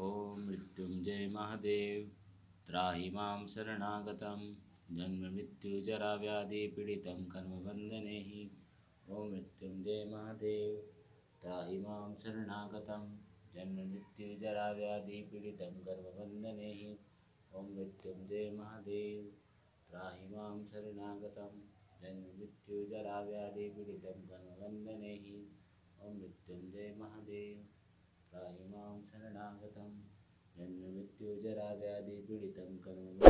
ॐ मृत्युञ्जय महादेव। त्राहि माँ शरणागतं। जन्ममृत्युजराव्याधिपीडितं कर्मबन्धने ॐ मृत्युञ्जय महादेव। त्राहि माँ शरणागतं। जन्ममृत्युजराव्याधिपीडितं कर्मबन्धने ॐ मृत्युञ्जय महादेव। त्राहि माँ शरणागतं। जन्ममृत्युजराव्याधिपीडितं कर्मबन्धने ॐ मृत्युञ्जय महादेव। प्राहि शरणागतं जन्ममृत्युजराव्याधिपीडितं कर्म